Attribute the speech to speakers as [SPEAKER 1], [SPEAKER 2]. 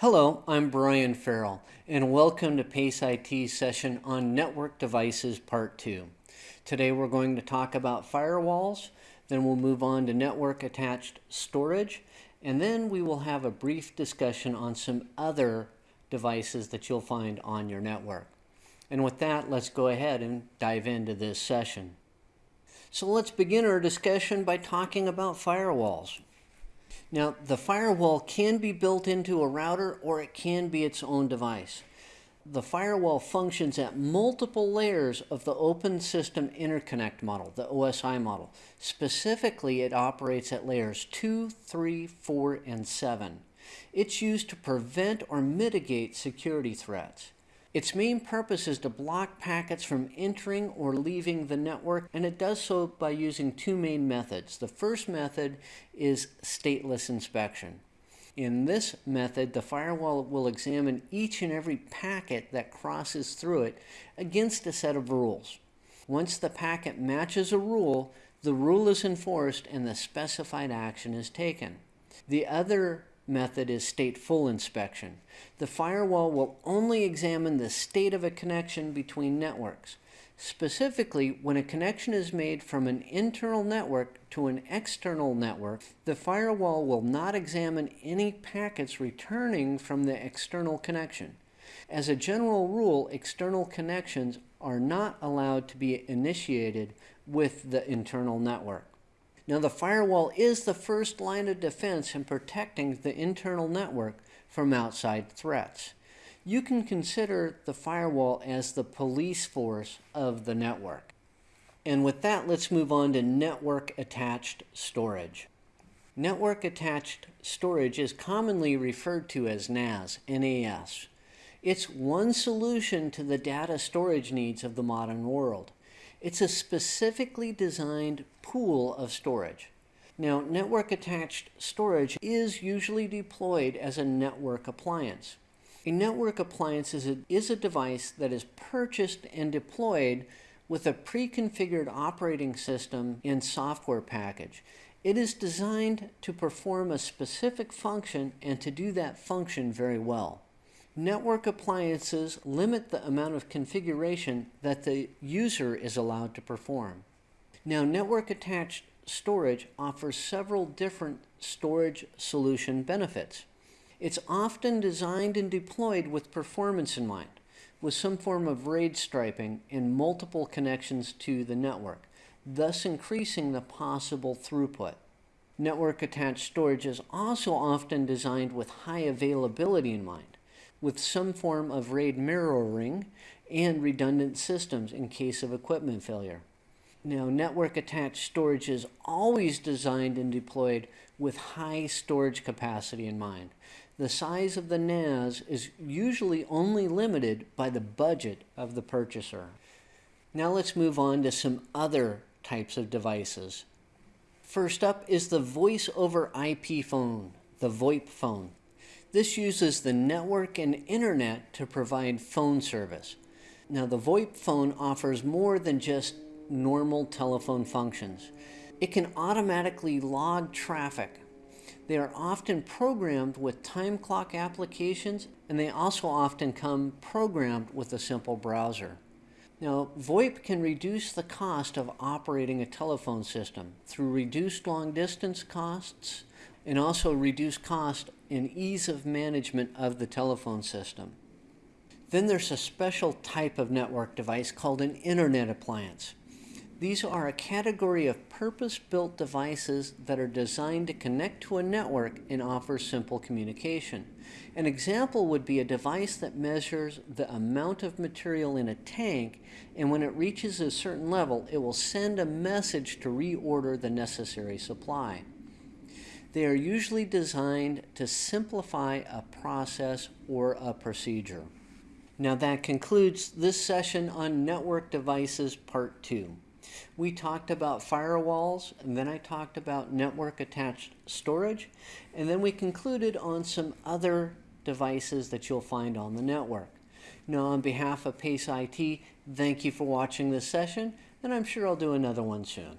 [SPEAKER 1] Hello, I'm Brian Farrell, and welcome to PACE IT session on Network Devices Part 2. Today we're going to talk about firewalls, then we'll move on to network attached storage, and then we will have a brief discussion on some other devices that you'll find on your network. And with that, let's go ahead and dive into this session. So let's begin our discussion by talking about firewalls. Now, the firewall can be built into a router or it can be its own device. The firewall functions at multiple layers of the Open System Interconnect model, the OSI model. Specifically, it operates at layers 2, 3, 4, and 7. It's used to prevent or mitigate security threats. Its main purpose is to block packets from entering or leaving the network, and it does so by using two main methods. The first method is stateless inspection. In this method, the firewall will examine each and every packet that crosses through it against a set of rules. Once the packet matches a rule, the rule is enforced and the specified action is taken. The other method is stateful inspection. The firewall will only examine the state of a connection between networks. Specifically, when a connection is made from an internal network to an external network, the firewall will not examine any packets returning from the external connection. As a general rule, external connections are not allowed to be initiated with the internal network. Now the firewall is the first line of defense in protecting the internal network from outside threats. You can consider the firewall as the police force of the network. And with that, let's move on to network attached storage. Network attached storage is commonly referred to as NAS, NAS. It's one solution to the data storage needs of the modern world. It's a specifically designed pool of storage. Now, network attached storage is usually deployed as a network appliance. A network appliance is a, is a device that is purchased and deployed with a pre-configured operating system and software package. It is designed to perform a specific function and to do that function very well. Network appliances limit the amount of configuration that the user is allowed to perform. Now, network attached storage offers several different storage solution benefits. It's often designed and deployed with performance in mind, with some form of RAID striping and multiple connections to the network, thus increasing the possible throughput. Network attached storage is also often designed with high availability in mind with some form of RAID mirroring and redundant systems in case of equipment failure. Now, network attached storage is always designed and deployed with high storage capacity in mind. The size of the NAS is usually only limited by the budget of the purchaser. Now let's move on to some other types of devices. First up is the voice over IP phone, the VoIP phone. This uses the network and internet to provide phone service. Now the VoIP phone offers more than just normal telephone functions. It can automatically log traffic. They are often programmed with time clock applications and they also often come programmed with a simple browser. Now, VoIP can reduce the cost of operating a telephone system through reduced long distance costs and also reduce cost and ease of management of the telephone system. Then there's a special type of network device called an internet appliance. These are a category of purpose-built devices that are designed to connect to a network and offer simple communication. An example would be a device that measures the amount of material in a tank and when it reaches a certain level it will send a message to reorder the necessary supply. They are usually designed to simplify a process or a procedure. Now that concludes this session on network devices part two. We talked about firewalls, and then I talked about network attached storage, and then we concluded on some other devices that you'll find on the network. Now on behalf of PACE IT, thank you for watching this session, and I'm sure I'll do another one soon.